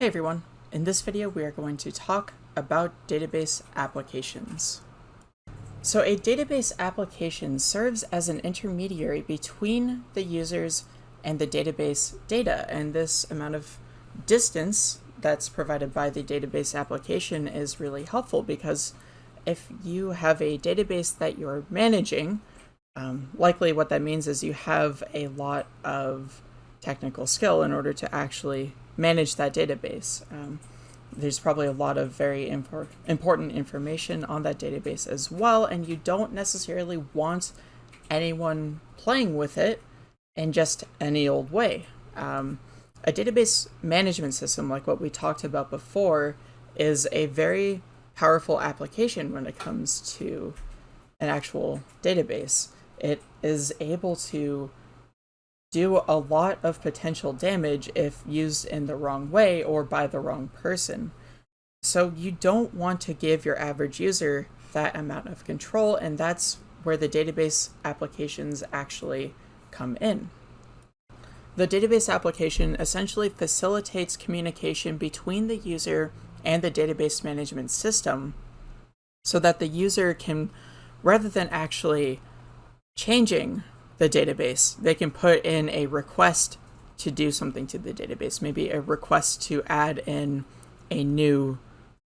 Hey everyone, in this video we are going to talk about database applications. So a database application serves as an intermediary between the users and the database data and this amount of distance that's provided by the database application is really helpful because if you have a database that you're managing, um, likely what that means is you have a lot of technical skill in order to actually manage that database. Um, there's probably a lot of very impor important information on that database as well, and you don't necessarily want anyone playing with it in just any old way. Um, a database management system, like what we talked about before, is a very powerful application when it comes to an actual database. It is able to do a lot of potential damage if used in the wrong way or by the wrong person. So you don't want to give your average user that amount of control, and that's where the database applications actually come in. The database application essentially facilitates communication between the user and the database management system so that the user can, rather than actually changing the database. They can put in a request to do something to the database, maybe a request to add in a new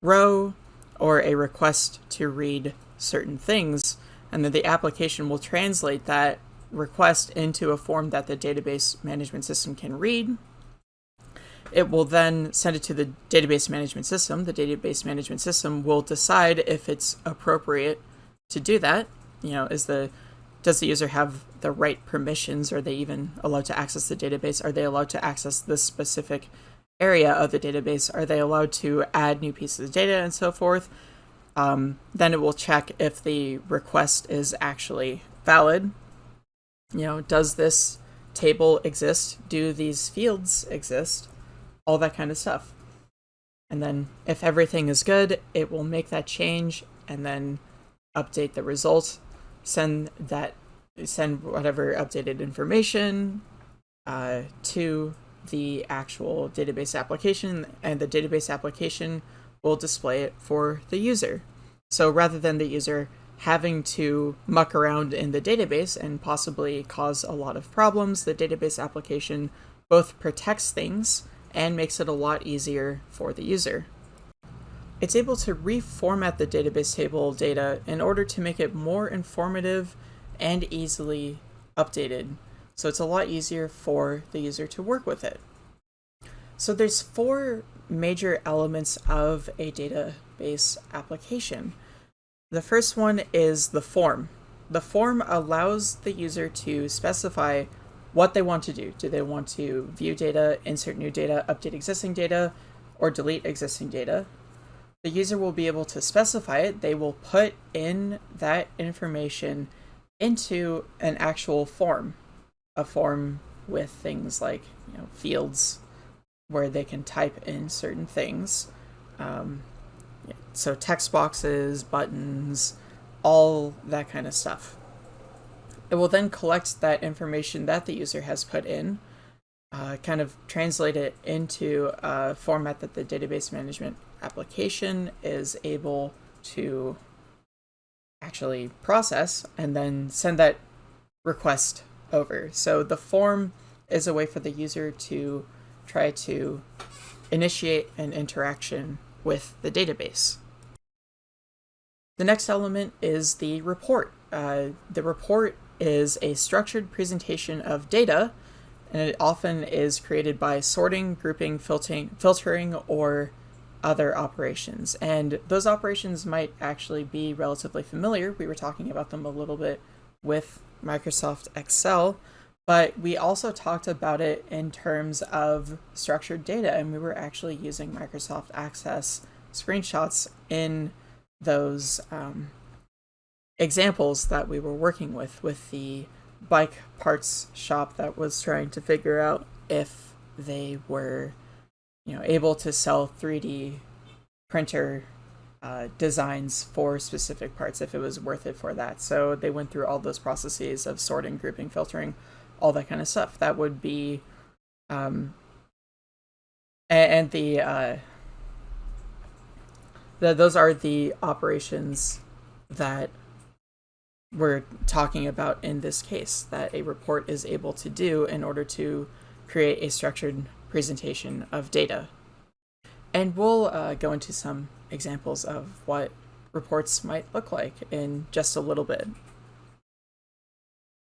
row or a request to read certain things, and then the application will translate that request into a form that the database management system can read. It will then send it to the database management system. The database management system will decide if it's appropriate to do that. You know, is the does the user have the right permissions? Are they even allowed to access the database? Are they allowed to access this specific area of the database? Are they allowed to add new pieces of data and so forth? Um, then it will check if the request is actually valid. You know, does this table exist? Do these fields exist? All that kind of stuff. And then if everything is good, it will make that change and then update the result send that send whatever updated information uh, to the actual database application and the database application will display it for the user. So rather than the user having to muck around in the database and possibly cause a lot of problems, the database application both protects things and makes it a lot easier for the user. It's able to reformat the database table data in order to make it more informative and easily updated. So it's a lot easier for the user to work with it. So there's four major elements of a database application. The first one is the form. The form allows the user to specify what they want to do. Do they want to view data, insert new data, update existing data, or delete existing data? The user will be able to specify it. They will put in that information into an actual form, a form with things like you know fields where they can type in certain things. Um, so text boxes, buttons, all that kind of stuff. It will then collect that information that the user has put in, uh, kind of translate it into a format that the database management application is able to actually process and then send that request over. So the form is a way for the user to try to initiate an interaction with the database. The next element is the report. Uh, the report is a structured presentation of data, and it often is created by sorting, grouping, filtering, filtering or other operations. And those operations might actually be relatively familiar. We were talking about them a little bit with Microsoft Excel, but we also talked about it in terms of structured data, and we were actually using Microsoft Access screenshots in those um, examples that we were working with, with the bike parts shop that was trying to figure out if they were you know, able to sell 3D printer uh, designs for specific parts if it was worth it for that. So they went through all those processes of sorting, grouping, filtering, all that kind of stuff. That would be um, and, and the, uh, the those are the operations that we're talking about in this case that a report is able to do in order to create a structured presentation of data. And we'll uh, go into some examples of what reports might look like in just a little bit.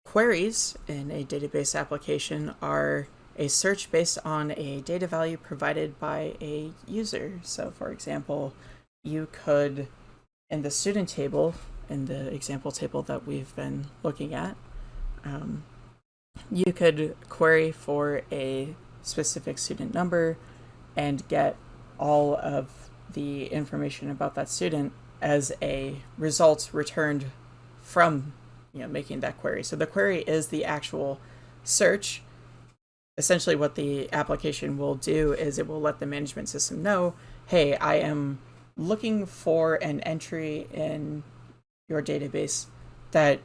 Queries in a database application are a search based on a data value provided by a user. So for example, you could, in the student table, in the example table that we've been looking at, um, you could query for a specific student number and get all of the information about that student as a result returned from you know making that query. So the query is the actual search. Essentially what the application will do is it will let the management system know, hey, I am looking for an entry in your database that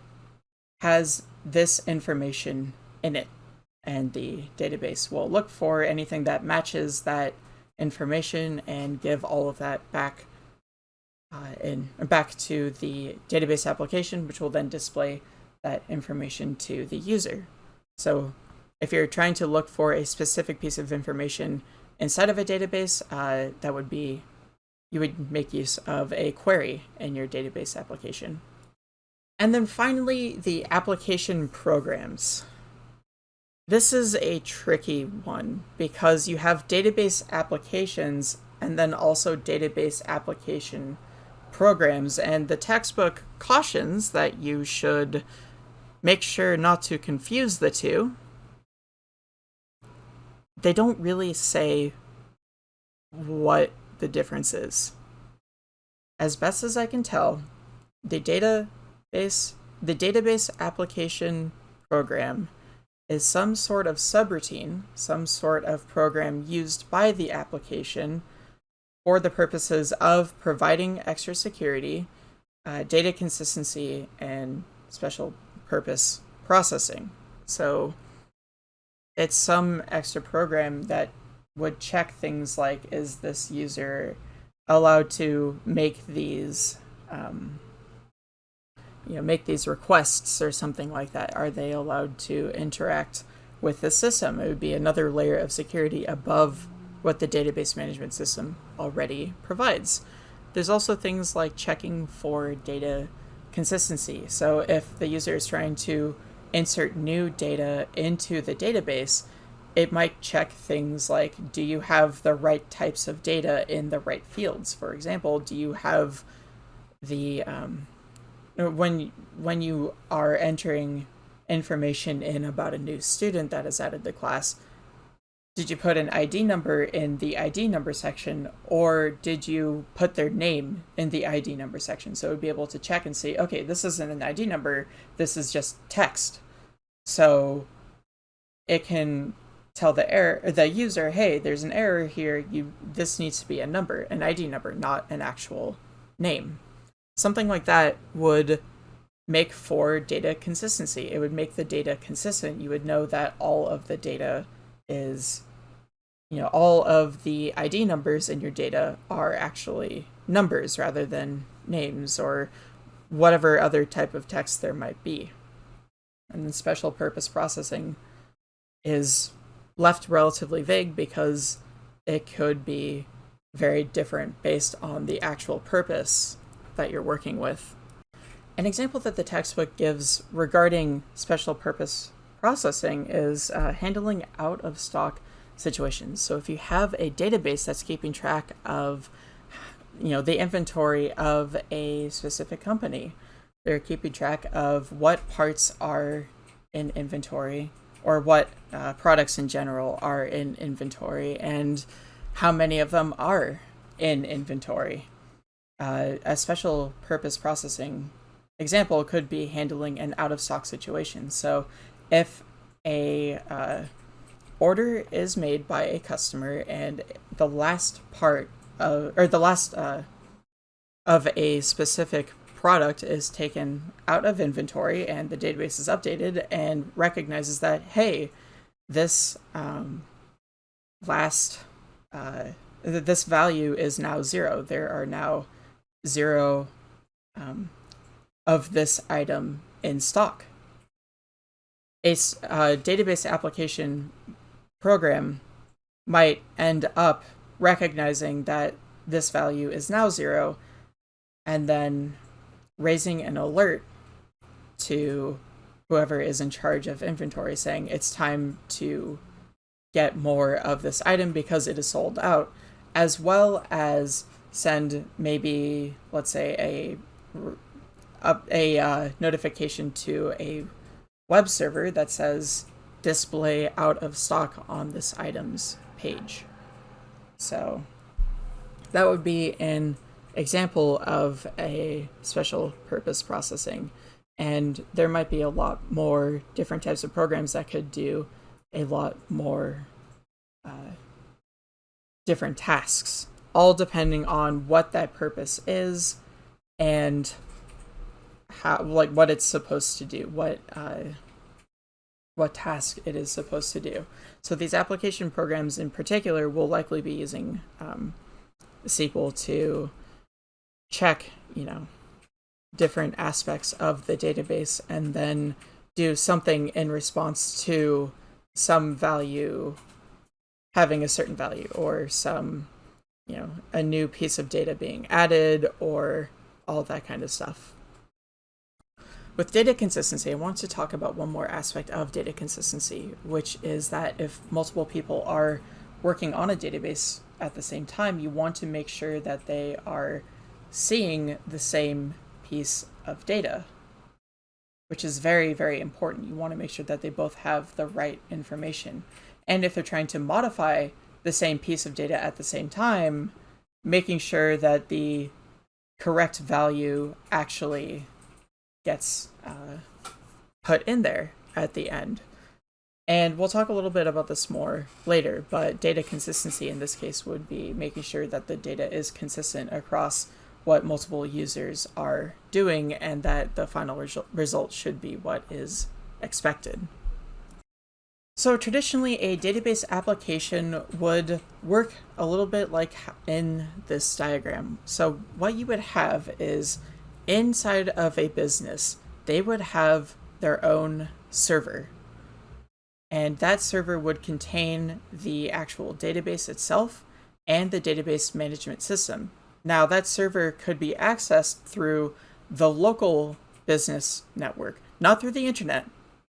has this information in it. And the database will look for anything that matches that information and give all of that back uh, in back to the database application, which will then display that information to the user. So if you're trying to look for a specific piece of information inside of a database, uh, that would be you would make use of a query in your database application. And then finally, the application programs. This is a tricky one because you have database applications and then also database application programs. And the textbook cautions that you should make sure not to confuse the two. They don't really say what the differences. As best as I can tell, the database the database application program is some sort of subroutine, some sort of program used by the application for the purposes of providing extra security, uh, data consistency, and special purpose processing. So it's some extra program that would check things like, is this user allowed to make these, um, you know, make these requests or something like that? Are they allowed to interact with the system? It would be another layer of security above what the database management system already provides. There's also things like checking for data consistency. So if the user is trying to insert new data into the database, it might check things like do you have the right types of data in the right fields? For example do you have the um, when when you are entering information in about a new student that is added to the class did you put an id number in the id number section or did you put their name in the id number section? So it would be able to check and see okay this isn't an id number this is just text. So it can tell the error the user, hey, there's an error here. You this needs to be a number, an ID number, not an actual name. Something like that would make for data consistency. It would make the data consistent. You would know that all of the data is, you know, all of the ID numbers in your data are actually numbers rather than names or whatever other type of text there might be. And then special purpose processing is left relatively vague because it could be very different based on the actual purpose that you're working with. An example that the textbook gives regarding special purpose processing is uh, handling out of stock situations. So if you have a database that's keeping track of you know the inventory of a specific company, they're keeping track of what parts are in inventory or what uh, products in general are in inventory and how many of them are in inventory. Uh, a special purpose processing example could be handling an out of stock situation. So if a uh, order is made by a customer and the last part of, or the last uh, of a specific product is taken out of inventory and the database is updated and recognizes that, hey, this um, last uh, this value is now zero. There are now zero um, of this item in stock. A uh, database application program might end up recognizing that this value is now zero and then raising an alert to whoever is in charge of inventory saying it's time to get more of this item because it is sold out, as well as send maybe, let's say, a a, a uh, notification to a web server that says display out of stock on this item's page. So that would be an example of a special purpose processing. And there might be a lot more different types of programs that could do a lot more uh, different tasks, all depending on what that purpose is and how, like, what it's supposed to do, what uh, what task it is supposed to do. So these application programs in particular will likely be using um, SQL to check, you know, different aspects of the database and then do something in response to some value having a certain value or some, you know, a new piece of data being added or all that kind of stuff. With data consistency, I want to talk about one more aspect of data consistency, which is that if multiple people are working on a database at the same time, you want to make sure that they are seeing the same piece of data, which is very, very important. You want to make sure that they both have the right information. And if they're trying to modify the same piece of data at the same time, making sure that the correct value actually gets uh, put in there at the end. And we'll talk a little bit about this more later, but data consistency in this case would be making sure that the data is consistent across what multiple users are doing and that the final result should be what is expected. So traditionally, a database application would work a little bit like in this diagram. So what you would have is inside of a business, they would have their own server. And that server would contain the actual database itself and the database management system. Now, that server could be accessed through the local business network, not through the internet,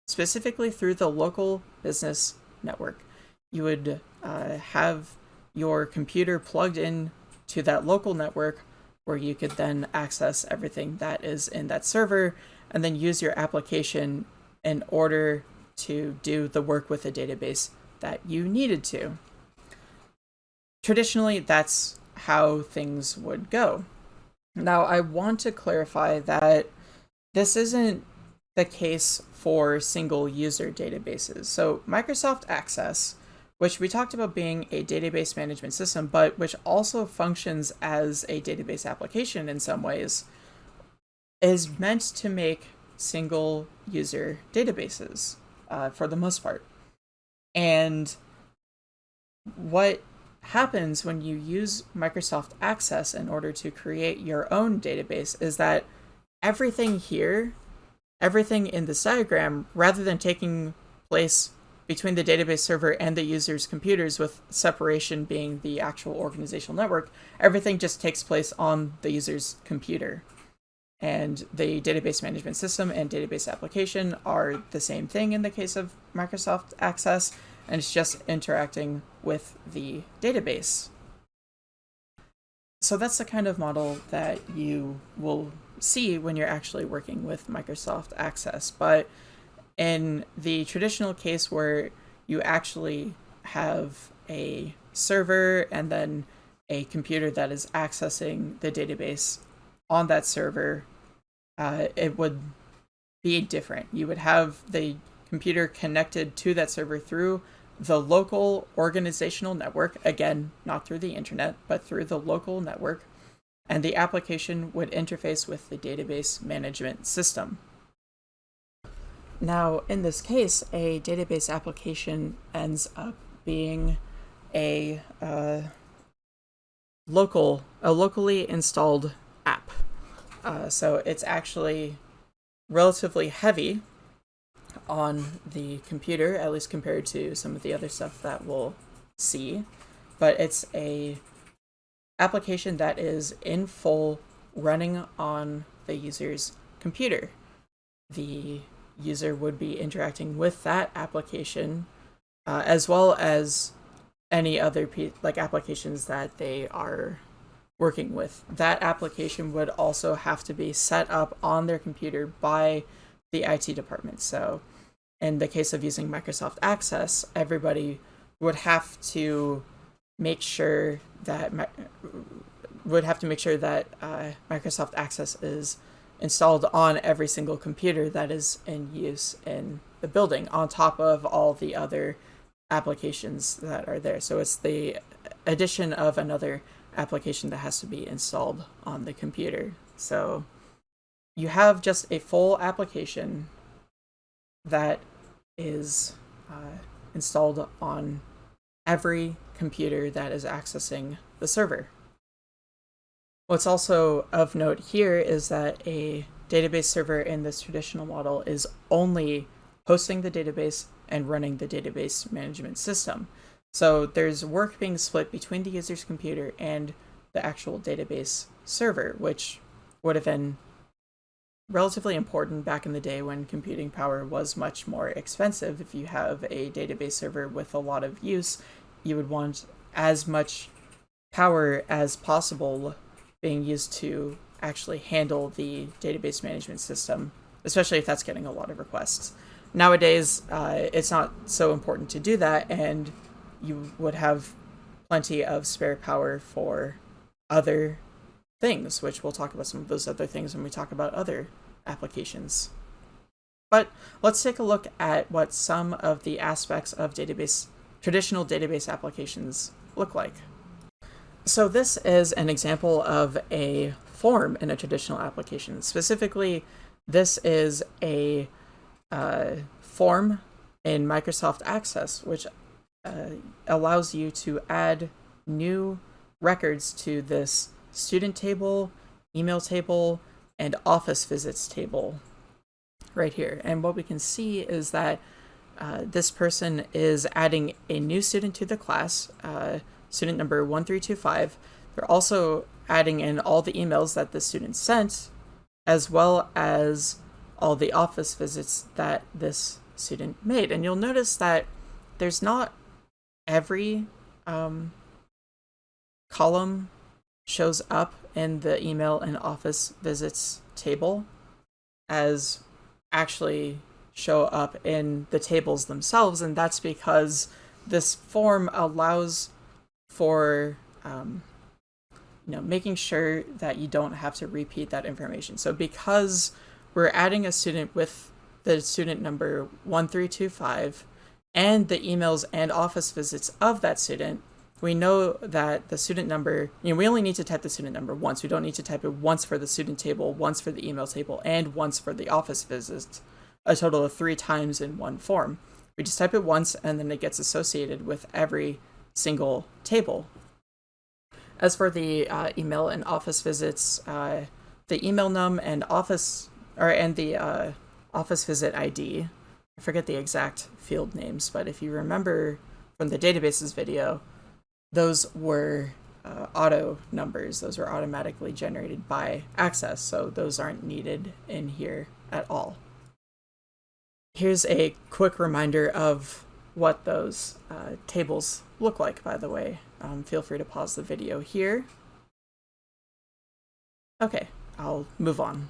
specifically through the local business network. You would uh, have your computer plugged in to that local network where you could then access everything that is in that server and then use your application in order to do the work with the database that you needed to. Traditionally, that's how things would go. Now, I want to clarify that this isn't the case for single user databases. So Microsoft Access which we talked about being a database management system, but which also functions as a database application in some ways, is meant to make single user databases uh, for the most part. And what happens when you use Microsoft Access in order to create your own database is that everything here, everything in this diagram, rather than taking place between the database server and the user's computers with separation being the actual organizational network, everything just takes place on the user's computer. And the database management system and database application are the same thing in the case of Microsoft Access, and it's just interacting with the database. So that's the kind of model that you will see when you're actually working with Microsoft Access. But in the traditional case where you actually have a server and then a computer that is accessing the database on that server, uh, it would be different. You would have the computer connected to that server through the local organizational network, again, not through the internet, but through the local network, and the application would interface with the database management system. Now, in this case, a database application ends up being a uh, local, a locally installed app. Uh, so it's actually relatively heavy on the computer, at least compared to some of the other stuff that we'll see. But it's a application that is in full running on the user's computer. The user would be interacting with that application uh, as well as any other like applications that they are working with. That application would also have to be set up on their computer by the IT department. So in the case of using Microsoft Access, everybody would have to make sure that would have to make sure that uh, Microsoft Access is installed on every single computer that is in use in the building, on top of all the other applications that are there. So it's the addition of another application that has to be installed on the computer. So you have just a full application that is uh, installed on every computer that is accessing the server. What's also of note here is that a database server in this traditional model is only hosting the database and running the database management system. So there's work being split between the user's computer and the actual database server, which would have been relatively important back in the day when computing power was much more expensive. If you have a database server with a lot of use, you would want as much power as possible being used to actually handle the database management system, especially if that's getting a lot of requests. Nowadays, uh, it's not so important to do that, and you would have plenty of spare power for other things, which we'll talk about some of those other things when we talk about other applications. But let's take a look at what some of the aspects of database traditional database applications look like. So this is an example of a form in a traditional application. Specifically, this is a uh, form in Microsoft Access, which uh, allows you to add new records to this student table, email table, and office visits table right here. And what we can see is that uh, this person is adding a new student to the class, uh, student number 1325. They're also adding in all the emails that the student sent, as well as all the office visits that this student made. And you'll notice that there's not every um, column shows up in the email and office visits table as actually show up in the tables themselves, and that's because this form allows for um, you know making sure that you don't have to repeat that information. So because we're adding a student with the student number 1325 and the emails and office visits of that student, we know that the student number, you know, we only need to type the student number once. We don't need to type it once for the student table, once for the email table, and once for the office visits, a total of three times in one form. We just type it once and then it gets associated with every single table. As for the uh, email and office visits, uh, the email num and office, or and the uh, office visit ID, I forget the exact field names, but if you remember from the databases video, those were uh, auto numbers. Those were automatically generated by Access, so those aren't needed in here at all. Here's a quick reminder of what those uh, tables look like, by the way. Um, feel free to pause the video here. Okay, I'll move on.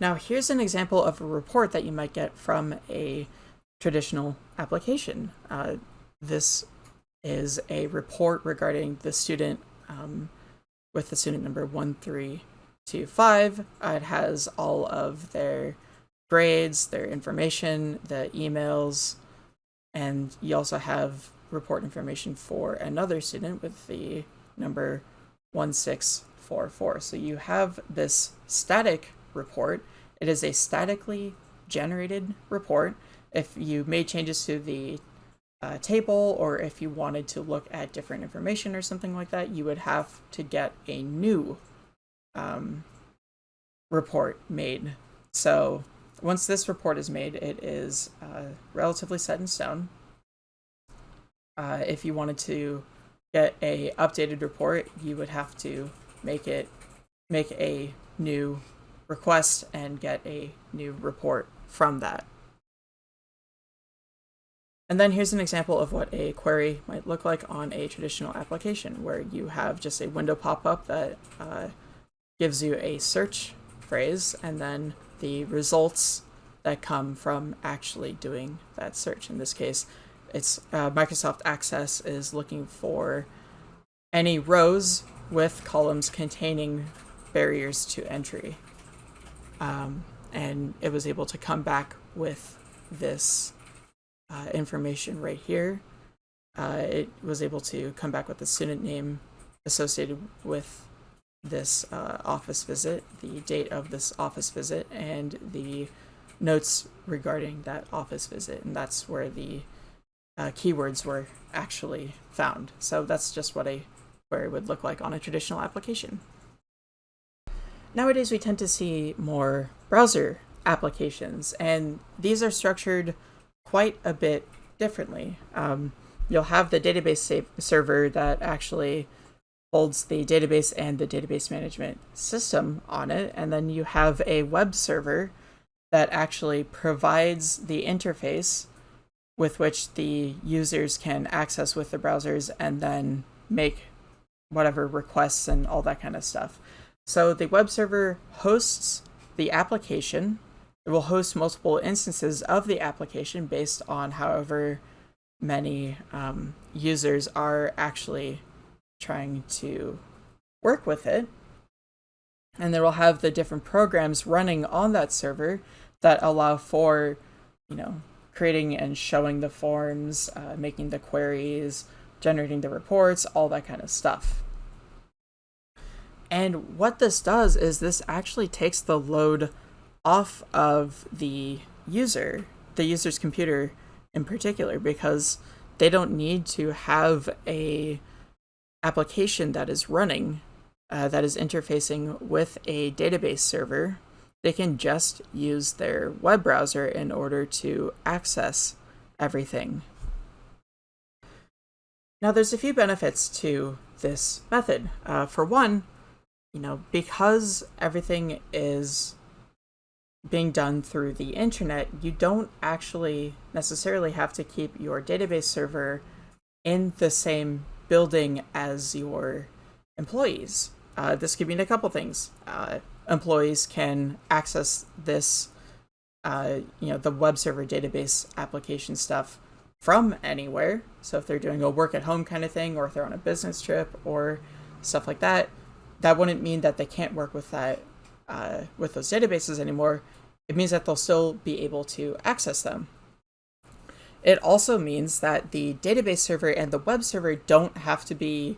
Now here's an example of a report that you might get from a traditional application. Uh, this is a report regarding the student um, with the student number 1325. Uh, it has all of their grades, their information, the emails, and you also have report information for another student with the number 1644. So you have this static report. It is a statically generated report. If you made changes to the uh, table or if you wanted to look at different information or something like that, you would have to get a new um, report made. So once this report is made, it is uh, relatively set in stone. Uh, if you wanted to get a updated report, you would have to make it make a new request and get a new report from that. And then here's an example of what a query might look like on a traditional application where you have just a window pop up that uh, gives you a search phrase and then the results that come from actually doing that search. In this case, it's uh, Microsoft Access is looking for any rows with columns containing barriers to entry. Um, and it was able to come back with this uh, information right here. Uh, it was able to come back with the student name associated with this uh, office visit, the date of this office visit, and the notes regarding that office visit. And that's where the uh, keywords were actually found. So that's just what a query would look like on a traditional application. Nowadays, we tend to see more browser applications, and these are structured quite a bit differently. Um, you'll have the database server that actually holds the database and the database management system on it, and then you have a web server that actually provides the interface with which the users can access with the browsers and then make whatever requests and all that kind of stuff. So the web server hosts the application. It will host multiple instances of the application based on however many um, users are actually trying to work with it. And then we'll have the different programs running on that server that allow for, you know, creating and showing the forms, uh, making the queries, generating the reports, all that kind of stuff. And what this does is this actually takes the load off of the user, the user's computer in particular, because they don't need to have a application that is running uh, that is interfacing with a database server. They can just use their web browser in order to access everything. Now, there's a few benefits to this method. Uh, for one, you know, because everything is being done through the internet, you don't actually necessarily have to keep your database server in the same building as your employees. Uh, this could mean a couple things. Uh, employees can access this, uh, you know, the web server database application stuff from anywhere. So if they're doing a work at home kind of thing, or if they're on a business trip or stuff like that, that wouldn't mean that they can't work with that uh, with those databases anymore. It means that they'll still be able to access them. It also means that the database server and the web server don't have to be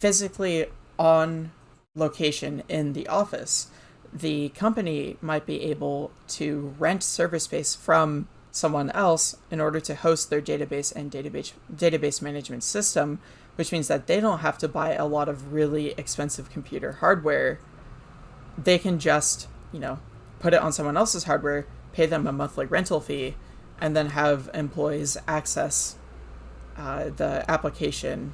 physically on location in the office. The company might be able to rent server space from someone else in order to host their database and database database management system which means that they don't have to buy a lot of really expensive computer hardware. They can just, you know, put it on someone else's hardware, pay them a monthly rental fee, and then have employees access uh, the application,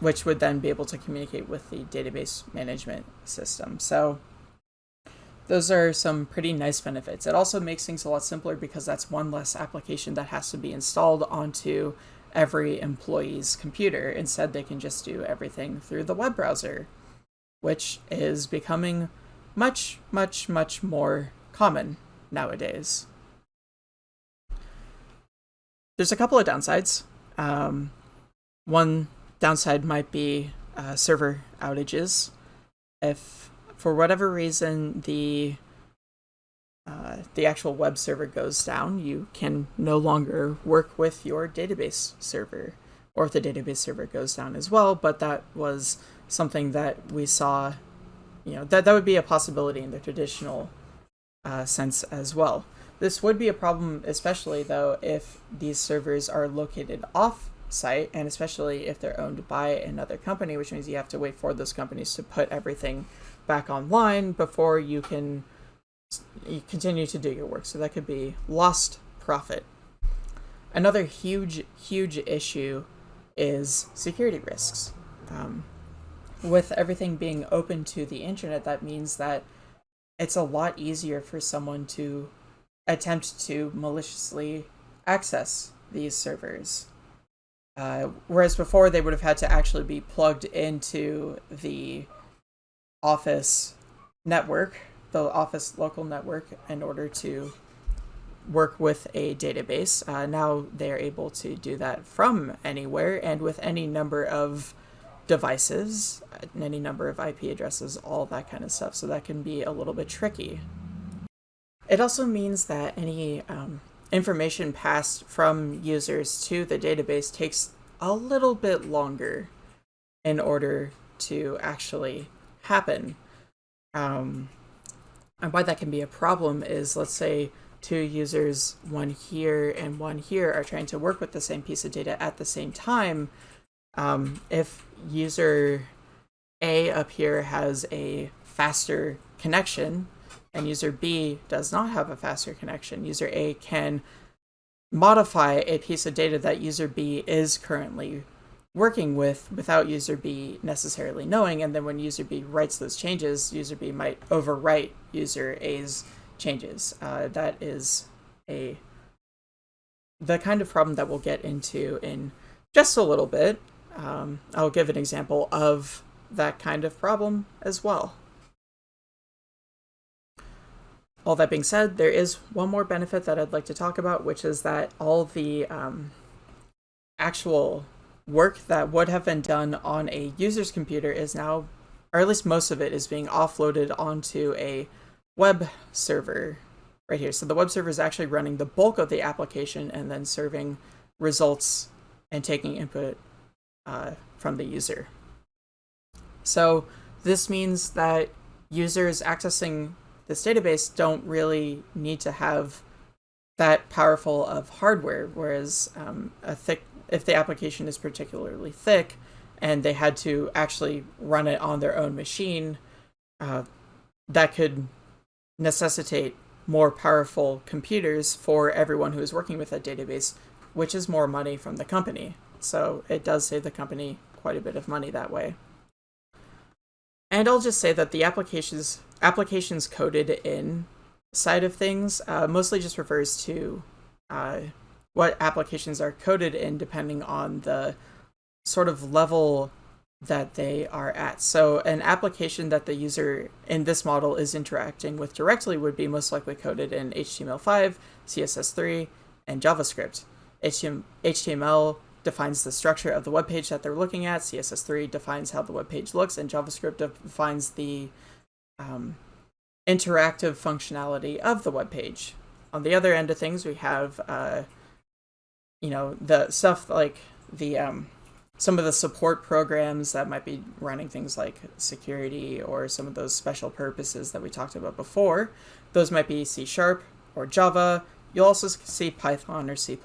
which would then be able to communicate with the database management system. So those are some pretty nice benefits. It also makes things a lot simpler because that's one less application that has to be installed onto every employee's computer. Instead, they can just do everything through the web browser, which is becoming much, much, much more common nowadays. There's a couple of downsides. Um, one downside might be uh, server outages. If for whatever reason the uh, the actual web server goes down, you can no longer work with your database server, or if the database server goes down as well. But that was something that we saw, you know, that, that would be a possibility in the traditional uh, sense as well. This would be a problem, especially though, if these servers are located off site and especially if they're owned by another company, which means you have to wait for those companies to put everything back online before you can continue to do your work. So that could be lost profit. Another huge, huge issue is security risks. Um, with everything being open to the internet, that means that it's a lot easier for someone to attempt to maliciously access these servers. Uh, whereas before they would have had to actually be plugged into the office network, the office local network, in order to work with a database. Uh, now they're able to do that from anywhere and with any number of devices, any number of IP addresses, all that kind of stuff. So that can be a little bit tricky. It also means that any um, information passed from users to the database takes a little bit longer in order to actually happen. Um, and why that can be a problem is, let's say, two users, one here and one here, are trying to work with the same piece of data at the same time. Um, if user A up here has a faster connection and user B does not have a faster connection, user A can modify a piece of data that user B is currently working with without user B necessarily knowing. And then when user B writes those changes, user B might overwrite user A's changes. Uh, that is a the kind of problem that we'll get into in just a little bit. Um, I'll give an example of that kind of problem as well. All that being said, there is one more benefit that I'd like to talk about, which is that all the um, actual work that would have been done on a user's computer is now, or at least most of it, is being offloaded onto a web server right here. So the web server is actually running the bulk of the application and then serving results and taking input uh, from the user. So this means that users accessing this database don't really need to have that powerful of hardware, whereas um, a thick, if the application is particularly thick and they had to actually run it on their own machine, uh, that could necessitate more powerful computers for everyone who is working with that database, which is more money from the company. So it does save the company quite a bit of money that way. And I'll just say that the applications applications coded in side of things uh, mostly just refers to uh, what applications are coded in depending on the sort of level that they are at. So an application that the user in this model is interacting with directly would be most likely coded in HTML5, CSS3, and JavaScript. HTML defines the structure of the web page that they're looking at, CSS3 defines how the web page looks, and JavaScript defines the um, interactive functionality of the web page. On the other end of things, we have, uh, you know, the stuff like the um, some of the support programs that might be running things like security or some of those special purposes that we talked about before. Those might be C Sharp or Java. You'll also see Python or C++,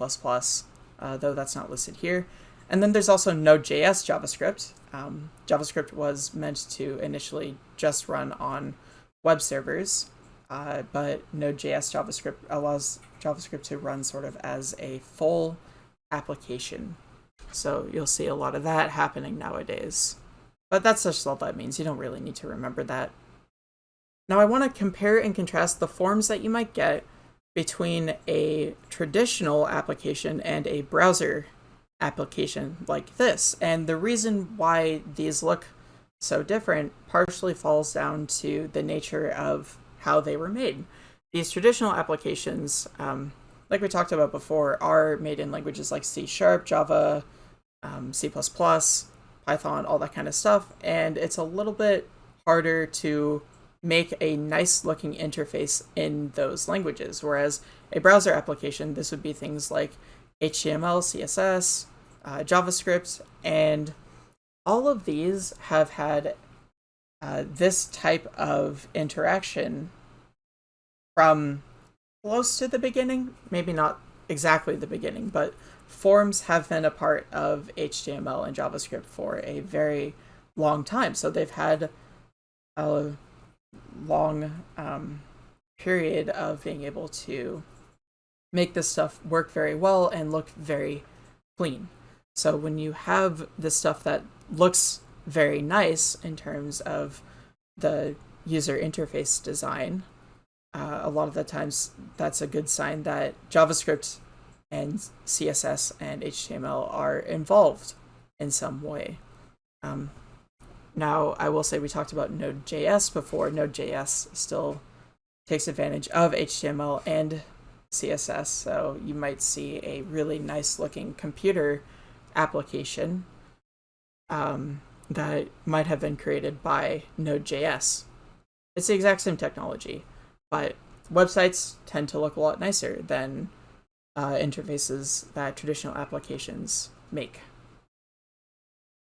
uh, though that's not listed here. And then there's also Node.js JavaScript. Um, JavaScript was meant to initially just run on web servers, uh, but Node.js JavaScript allows JavaScript to run sort of as a full application so you'll see a lot of that happening nowadays. But that's just all that means. You don't really need to remember that. Now I want to compare and contrast the forms that you might get between a traditional application and a browser application like this. And the reason why these look so different partially falls down to the nature of how they were made. These traditional applications, um, like we talked about before, are made in languages like C Sharp, Java, um, C++, Python, all that kind of stuff, and it's a little bit harder to make a nice looking interface in those languages. Whereas a browser application, this would be things like HTML, CSS, uh, JavaScript, and all of these have had uh, this type of interaction from close to the beginning, maybe not exactly the beginning, but forms have been a part of HTML and JavaScript for a very long time. So they've had a long um, period of being able to make this stuff work very well and look very clean. So when you have this stuff that looks very nice in terms of the user interface design, uh, a lot of the times that's a good sign that JavaScript and CSS and HTML are involved in some way. Um, now, I will say we talked about Node.js before. Node.js still takes advantage of HTML and CSS, so you might see a really nice looking computer application um, that might have been created by Node.js. It's the exact same technology, but websites tend to look a lot nicer than uh, interfaces that traditional applications make.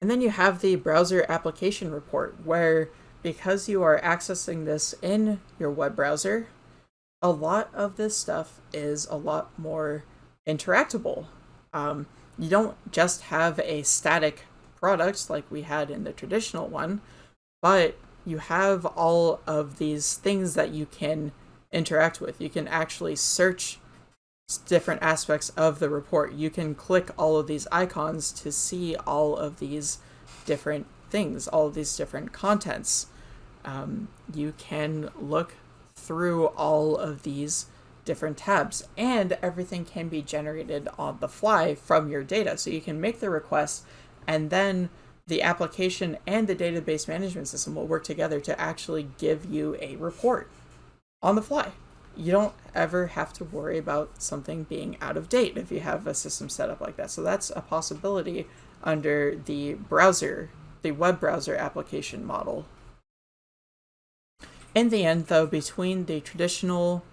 And then you have the browser application report, where because you are accessing this in your web browser, a lot of this stuff is a lot more interactable. Um, you don't just have a static product like we had in the traditional one, but you have all of these things that you can interact with. You can actually search different aspects of the report. You can click all of these icons to see all of these different things, all of these different contents. Um, you can look through all of these different tabs and everything can be generated on the fly from your data. So you can make the request and then the application and the database management system will work together to actually give you a report on the fly. You don't ever have to worry about something being out of date if you have a system set up like that. So that's a possibility under the browser, the web browser application model. In the end, though, between the traditional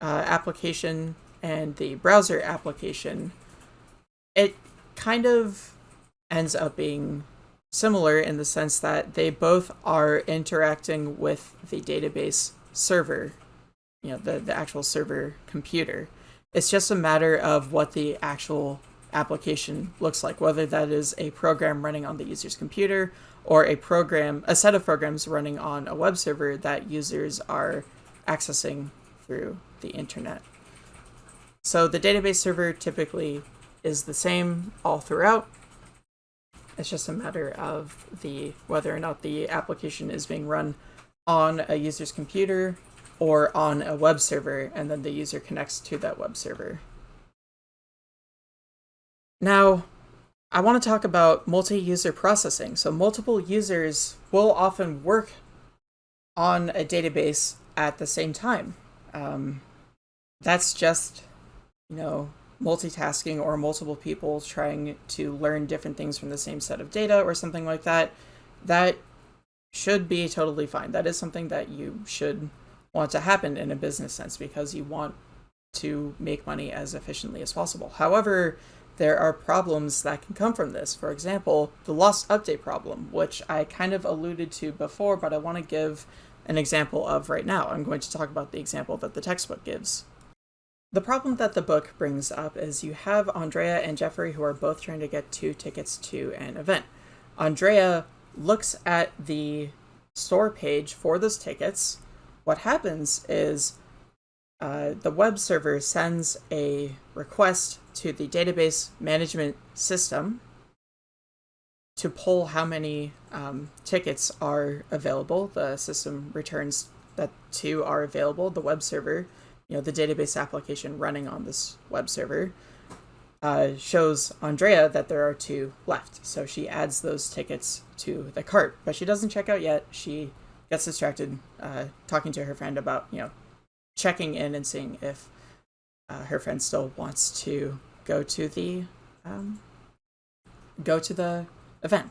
uh, application and the browser application, it kind of ends up being similar in the sense that they both are interacting with the database server, you know, the, the actual server computer. It's just a matter of what the actual application looks like, whether that is a program running on the user's computer or a program, a set of programs running on a web server that users are accessing through the internet. So the database server typically is the same all throughout. It's just a matter of the whether or not the application is being run on a user's computer or on a web server, and then the user connects to that web server. Now, I want to talk about multi-user processing. So multiple users will often work on a database at the same time. Um, that's just, you know, multitasking or multiple people trying to learn different things from the same set of data or something like that. That should be totally fine. That is something that you should want to happen in a business sense because you want to make money as efficiently as possible. However, there are problems that can come from this. For example, the lost update problem, which I kind of alluded to before, but I want to give an example of right now. I'm going to talk about the example that the textbook gives. The problem that the book brings up is you have Andrea and Jeffrey who are both trying to get two tickets to an event. Andrea looks at the store page for those tickets. What happens is uh, the web server sends a request to the database management system to pull how many um, tickets are available. The system returns that two are available. The web server, you know, the database application running on this web server, uh, shows Andrea that there are two left. So she adds those tickets to the cart, but she doesn't check out yet. She gets distracted uh, talking to her friend about, you know, checking in and seeing if uh, her friend still wants to go to the um, go to the event.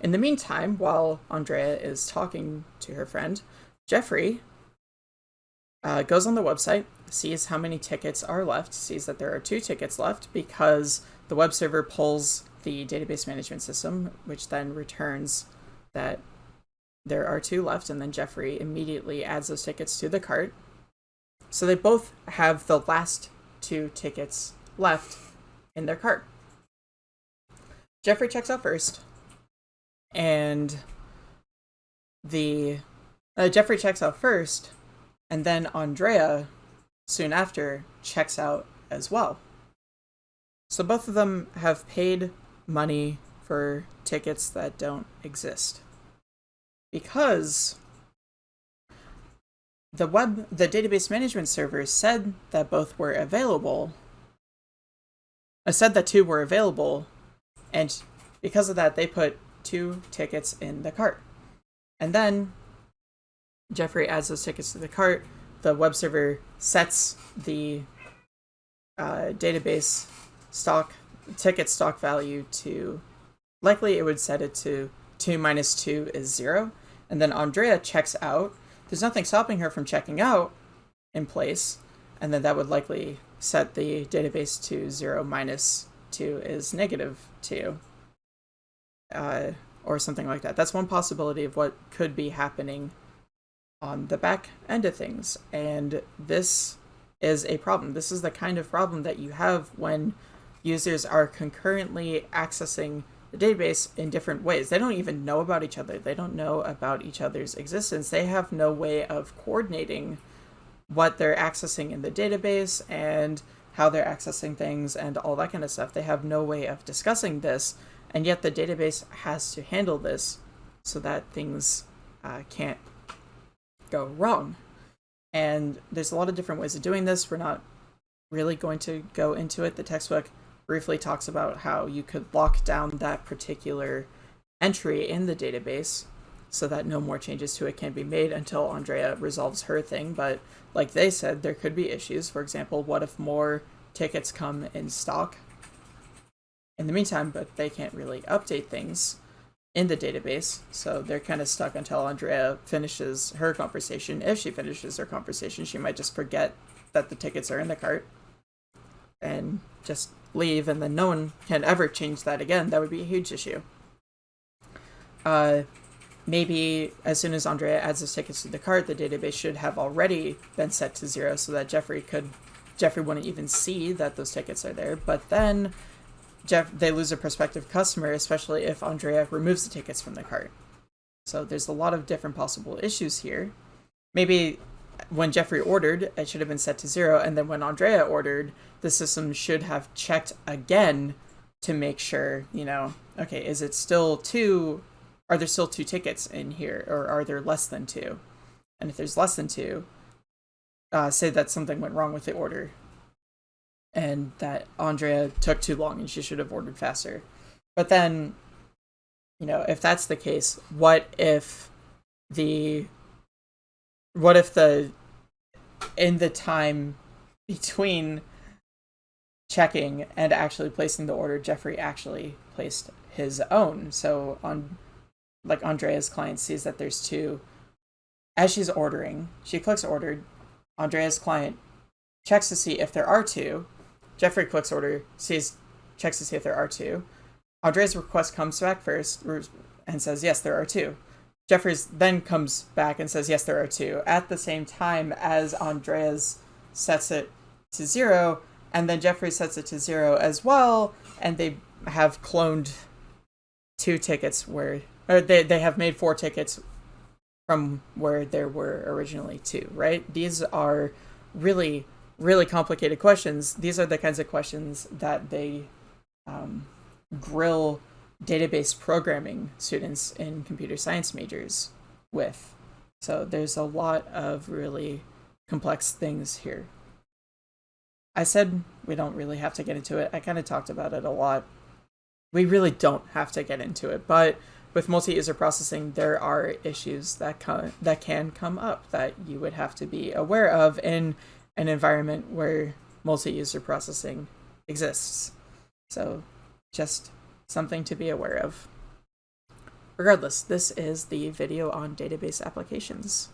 In the meantime, while Andrea is talking to her friend, Jeffrey uh, goes on the website, sees how many tickets are left, sees that there are two tickets left because the web server pulls the database management system, which then returns that there are two left, and then Jeffrey immediately adds those tickets to the cart So they both have the last two tickets left in their cart. Jeffrey checks out first, and the uh, Jeffrey checks out first, and then Andrea, soon after, checks out as well. So both of them have paid money for tickets that don't exist. Because the web the database management server said that both were available. I said that two were available, and because of that they put two tickets in the cart. And then Jeffrey adds those tickets to the cart. The web server sets the uh, database stock ticket stock value to likely it would set it to 2 minus 2 is 0 and then Andrea checks out. There's nothing stopping her from checking out in place. And then that would likely set the database to 0 minus 2 is negative 2 uh, or something like that. That's one possibility of what could be happening on the back end of things. And this is a problem. This is the kind of problem that you have when users are concurrently accessing the database in different ways. They don't even know about each other. They don't know about each other's existence. They have no way of coordinating what they're accessing in the database and how they're accessing things and all that kind of stuff. They have no way of discussing this, and yet the database has to handle this so that things uh, can't go wrong. And there's a lot of different ways of doing this. We're not really going to go into it. The textbook briefly talks about how you could lock down that particular entry in the database so that no more changes to it can be made until Andrea resolves her thing. But like they said, there could be issues. For example, what if more tickets come in stock in the meantime, but they can't really update things in the database. So they're kind of stuck until Andrea finishes her conversation. If she finishes her conversation, she might just forget that the tickets are in the cart and just leave and then no one can ever change that again, that would be a huge issue. Uh, maybe as soon as Andrea adds his tickets to the cart, the database should have already been set to zero so that Jeffrey could Jeffrey wouldn't even see that those tickets are there. But then Jeff they lose a prospective customer, especially if Andrea removes the tickets from the cart. So there's a lot of different possible issues here. Maybe when Jeffrey ordered, it should have been set to zero, and then when Andrea ordered, the system should have checked again to make sure, you know, okay, is it still two? Are there still two tickets in here, or are there less than two? And if there's less than two, uh, say that something went wrong with the order, and that Andrea took too long and she should have ordered faster. But then, you know, if that's the case, what if the what if the in the time between checking and actually placing the order, Jeffrey actually placed his own. So on like Andrea's client sees that there's two. As she's ordering, she clicks ordered. Andrea's client checks to see if there are two. Jeffrey clicks order, sees, checks to see if there are two. Andrea's request comes back first and says, yes, there are two. Jeffrey's then comes back and says, yes, there are two, at the same time as Andreas sets it to zero, and then Jeffrey sets it to zero as well, and they have cloned two tickets where, or they, they have made four tickets from where there were originally two, right? These are really, really complicated questions. These are the kinds of questions that they um, grill database programming students in computer science majors with. So there's a lot of really complex things here. I said we don't really have to get into it. I kind of talked about it a lot. We really don't have to get into it, but with multi-user processing, there are issues that come, that can come up that you would have to be aware of in an environment where multi-user processing exists. So just something to be aware of. Regardless, this is the video on database applications.